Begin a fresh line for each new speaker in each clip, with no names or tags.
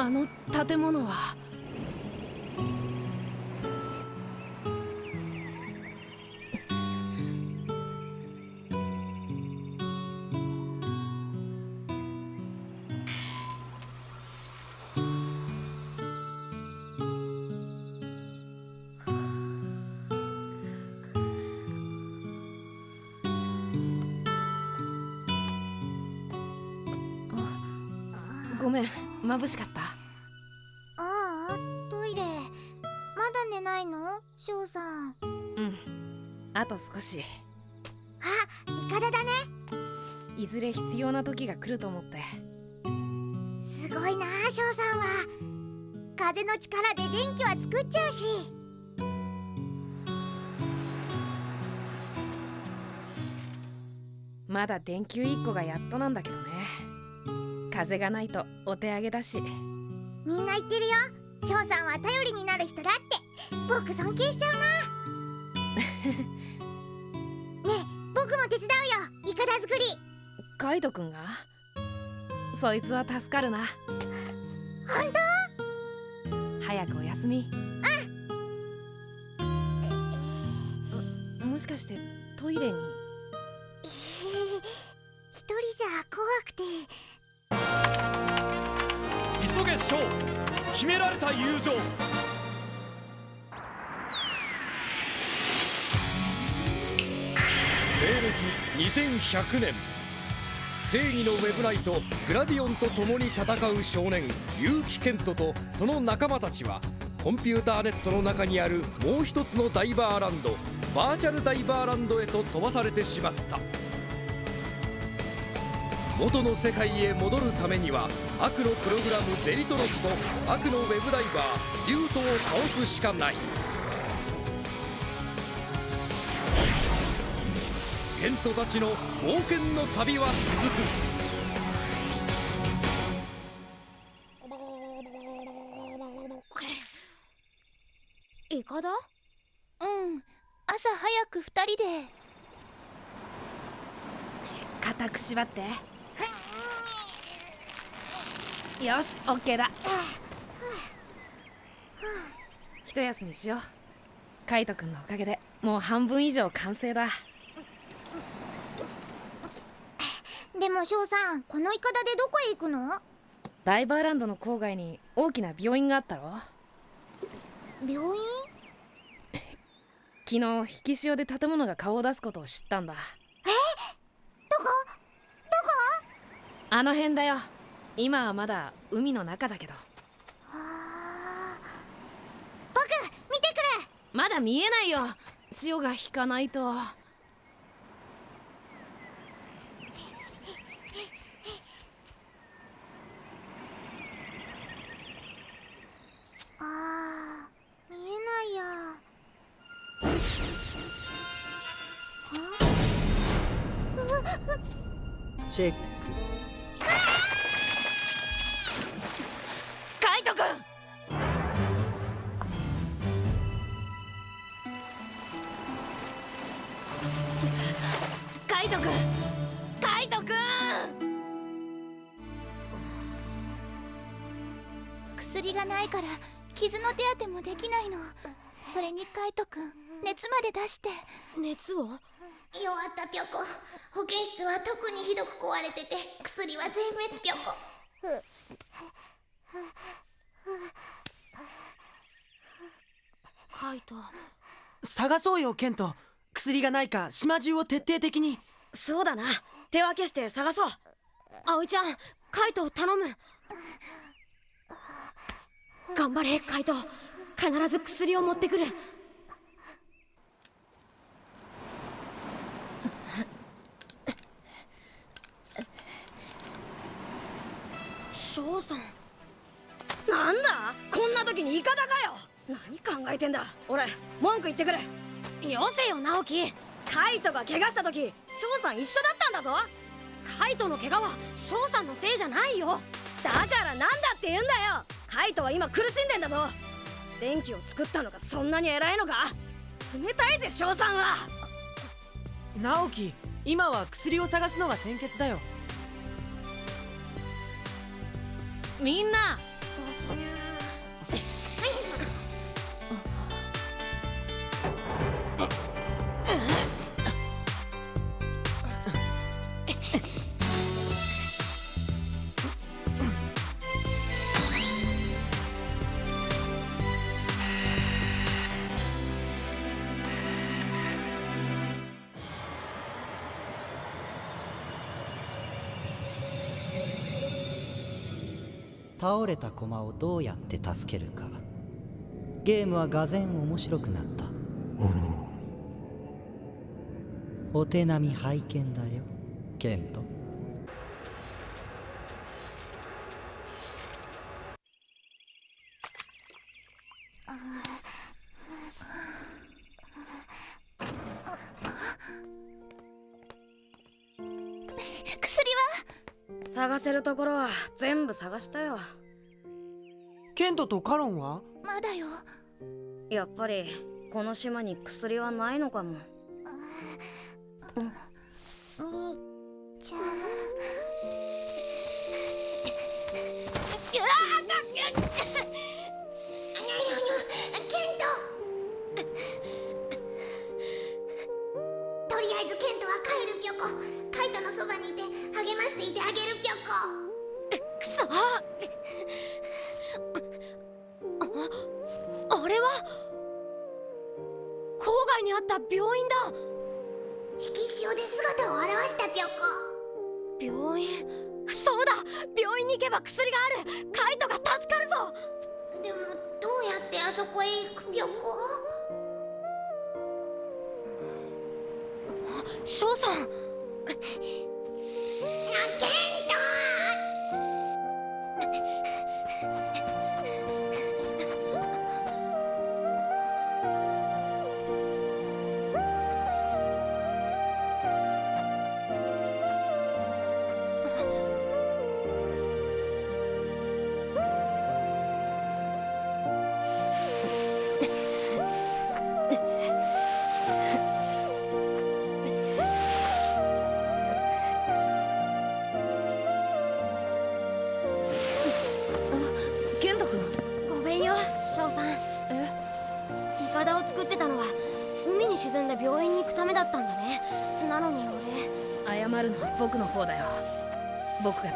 あの建物は。ごめん眩しかった。と少し。
あイカダだね。
いずれ必要な時が来ると思って。
すごいな翔さんは。風の力で電気は作っちゃうし。
まだ電球1個がやっとなんだけどね。風がないとお手上げだし。
みんな言ってるよ。翔さんは頼りになる人だって。僕尊敬しちゃうな 作り。
カイトくんが？そいつは助かるな。
本当？
早くお休み。もしかしてトイレに？
一人じゃ怖くて。
急げショー。秘められた友情西暦2100年正義のウェブライトグラディオンと共に戦う少年結城健人とその仲間たちはコンピューターネットの中にあるもう一つのダイバーランドバーチャルダイバーランドへと飛ばされてしまった。元の世界へ戻るためには悪のプログラムデリトロスと悪のウェブダイバーデュートを倒すしかない。ケントたちの冒険の旅は続く。
イカダ
うん。朝早く二人で。
固く縛って。よしオッケーだ。一休みしよう。カイトくんのおかげでもう半分以上完成だ
でも翔さんこのイカダでどこへ行くの？
ダイバーランドの郊外に大きな病院があったろ。
病院？
昨日引き潮で建物が顔を出すことを知ったんだ。
どこ？どこ？
あの辺だよ。今はまだ海の中だけど。
僕見てくる。
まだ見えないよ。潮が引かないと
チェック
カイトくんカイトくんカイトくん
薬がないから傷の手当てもできないのそれにカイトくん熱まで出して
熱を
弱ったぴょこ保健室は特にひどく壊れてて薬は全滅ぴょこ。
カイト。
探そうよケント。薬がないか島中を徹底的に。
そうだな。手分けして探そう。
葵ちゃんカイトを頼む。
頑張れカイト。必ず薬を持ってくる翔さん。なんだ？こんな時にイカダかよ。何考えてんだ？俺文句言ってくるよせよ直樹。カイトが怪我した時翔さん一緒だったんだぞ。カイトの怪我は翔さんのせいじゃないよ。だからなんだって言うんだよ。カイトは今苦しんでんだぞ。電気を作ったのがそんなに偉いのか？冷たいぜ翔さんは。
直樹今は薬を探すのが先決だよ
みんな。
倒れた駒をどうやって助けるか。ゲームはがぜん面白くなった。お手並み拝見だよケント
るところは全部探したよ。
ケントとカロンは？
まだよ。
やっぱりこの島に薬はないのかも。
兄ちば
薬がある。カイトが助かるぞ。
でもどうやってあそこへ行くぴょこ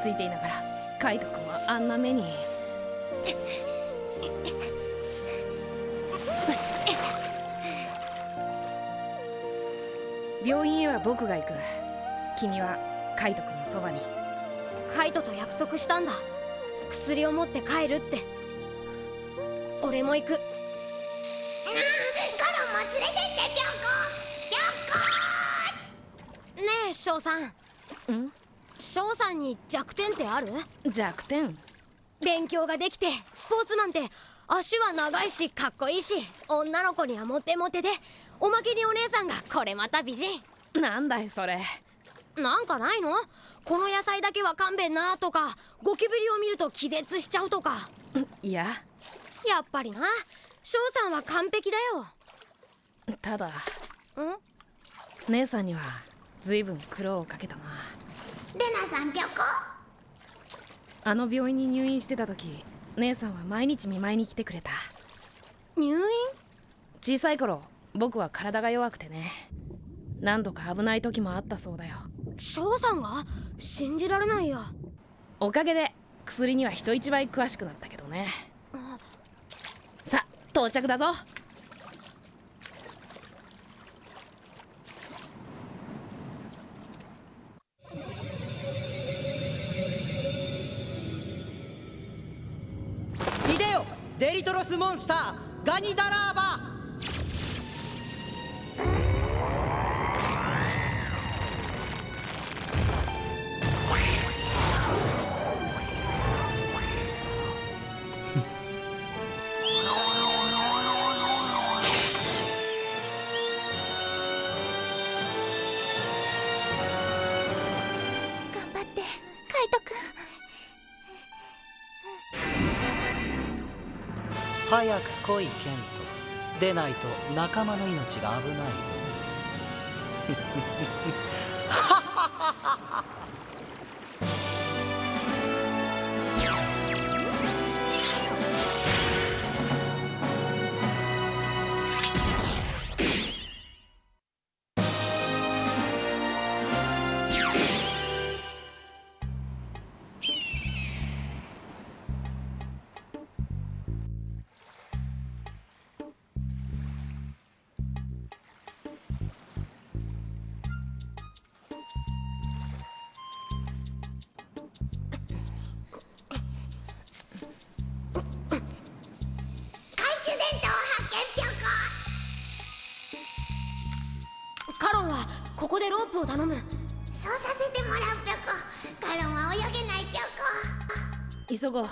ついていながらカイト君はあんな目に。病院へは僕が行く。君はカイト君のそばに。
カイトと約束したんだ。薬を持って帰るって。俺も行く。
カロンも連れてってぴょこぴょこ
ねえ翔さん。
ん？
翔さんに弱点ってある？
弱点？
勉強ができてスポーツマンって足は長いしかっこいいし女の子にはモテモテでおまけにお姉さんがこれまた美人。
なんだいそれ。
なんかないの？この野菜だけは勘弁なとかゴキブリを見ると気絶しちゃうとか。
いや。
やっぱりな。翔さんは完璧だ
ただ。
よん？
姉さんには随分苦労をかけたな
レナさん
あの病院に入院してた時姉さんは毎日見舞いに来てくれた。
入院？
小さい頃僕は体が弱くてね。何度か危ない時もあったそうだよ。
翔さんが信じられないや
おかげで薬には人一倍詳しくなったけどね。さあ到着だぞ
デリトロスモンスターガニダラーバ早く来いケントでないと仲間の命が危ないぞ。
を
頼む。
そうさせてもらうぴょこ。カロンは泳げないぴょこ。
急ごう。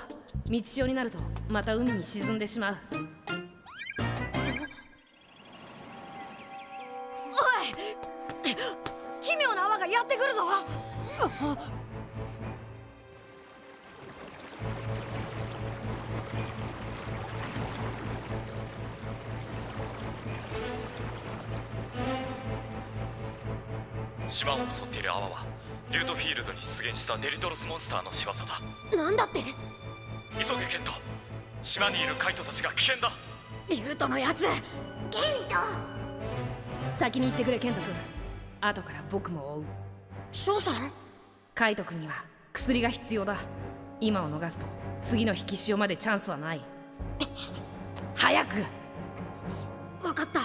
道潮になるとまた海に沈んでしまう。
おい！奇妙な泡がやってくるぞ。
島を襲っている泡はリュートフィールドに出現したデリトロスモンスターの仕業だ。
なんだって？
急げケント。島にいるカイトたちが危険だ。
リュートのやつ。
ケント。
先に行ってくれケント君後から僕も追う。
翔さん？
カイト君には薬が必要だ。今を逃すと次の引き潮までチャンスはない。早く。
分かった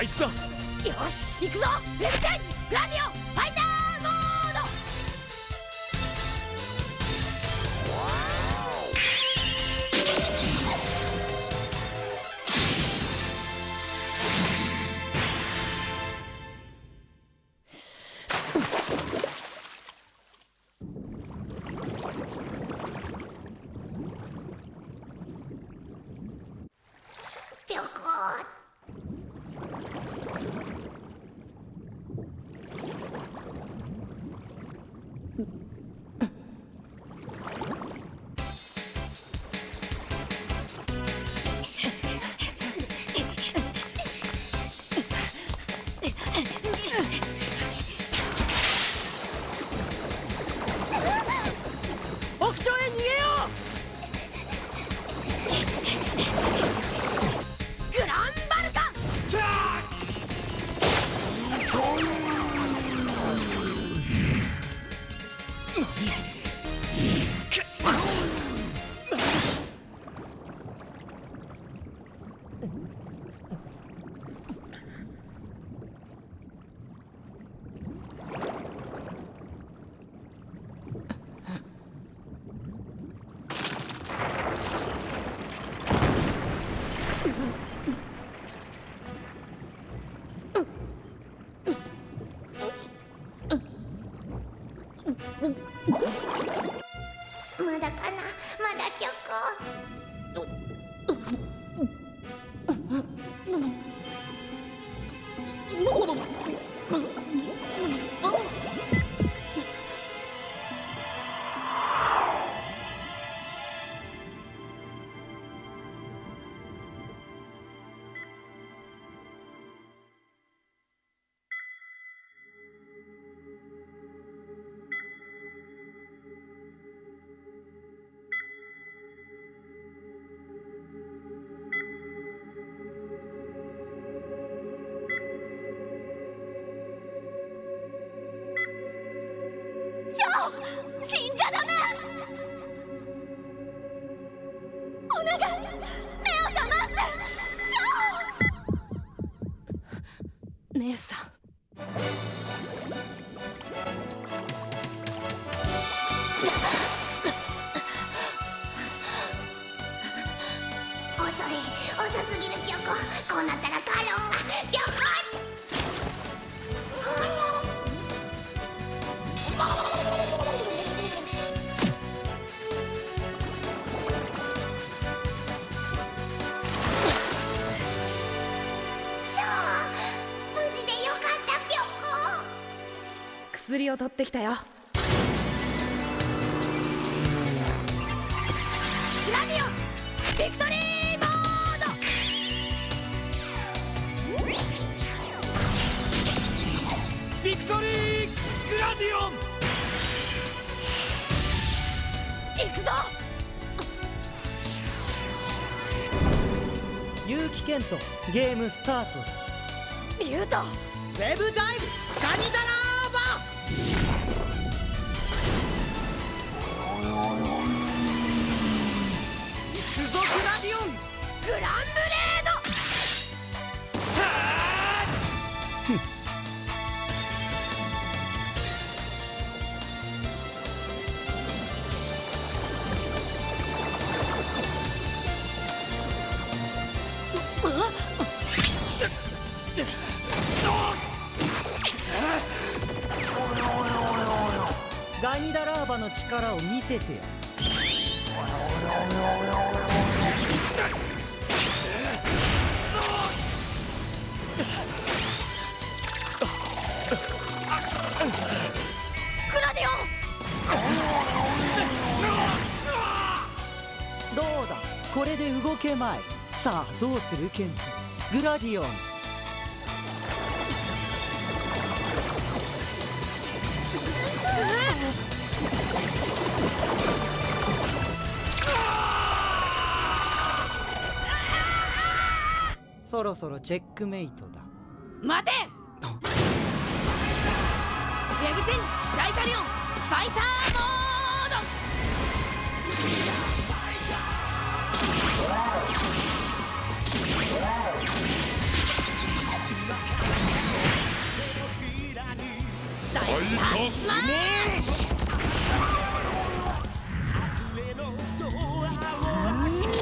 あいつだ。
よし行くぞ。ウェブチャージラディオ。姉さん。薬を取ってきたよ。
グラディオンビクトリーモー
ビクトリーグラディオン！
ド行くぞ！
結城健人ゲームスタート
リュウト！
ウェブダイブガニダラディオン
グランブレード。
ガニダラーバの力を見せてやどうだ？これで動けまい。さあどうする？ケントグラディオン。そろそろチェックメイトだ。
待て！ウェブチェンジダイカリオンファイターモード！大タスマッシュ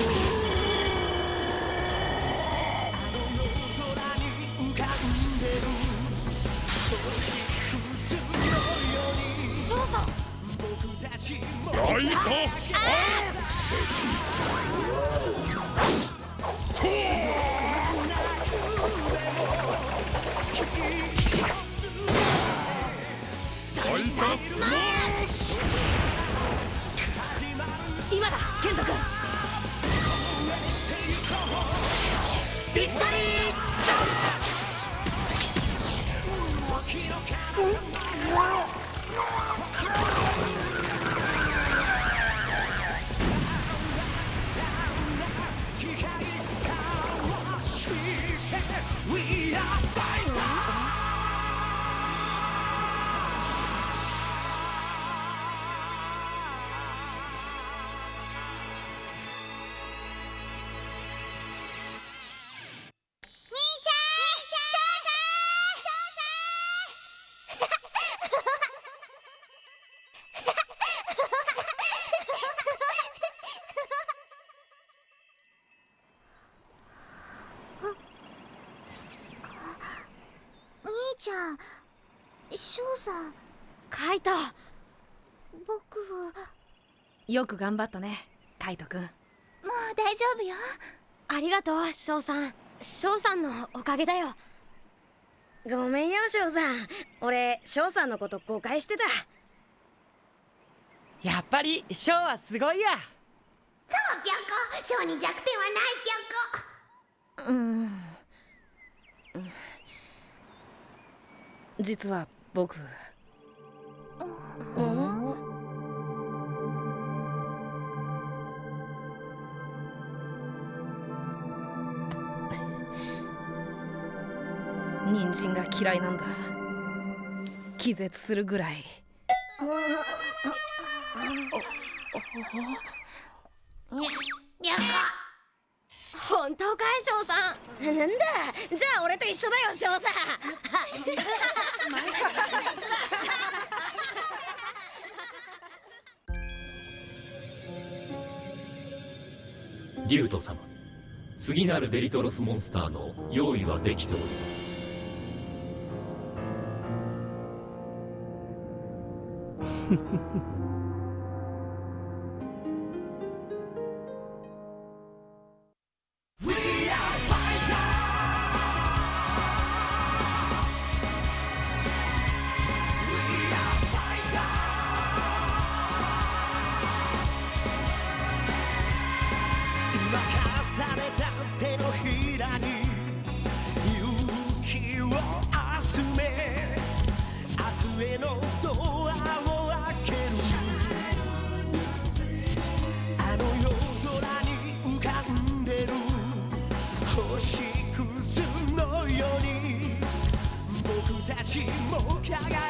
翔さん。
カイト。
僕は。
よく頑張ったねカイトくん。
もう大丈夫よ。
ありがとう翔さん。翔さんのおかげだよ。ごめんよ翔さん。俺翔さんのこと誤解してた。
やっぱりショーはすごいや。
そうぴょこ。翔に弱点はないぴょこ。
うん実は僕。人参が嫌いなんだ。気絶するぐらい。
ぴょこ
本当かい翔さん。なんだ。じゃあ俺と一緒だよ翔さん
ギルト様次なるデリトロスモンスターの用意はできております。
フフフ「上のドアを開けるあの夜空に浮かんでる星屑のように僕た
ちも輝く。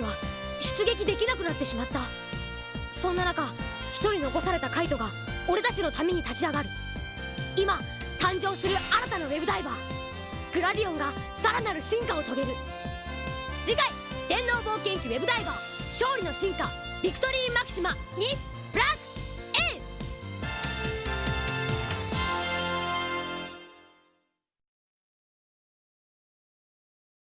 ちは出撃できなくなってしまった。そんな中一人残されたカイトが俺たちのために立ち上がる。今誕生する新たなウェブダイバー。グラディオンがさらなる進化を遂げる。次回電脳冒険記ウェブダイバー。勝利の進化ビクトリーマキシマに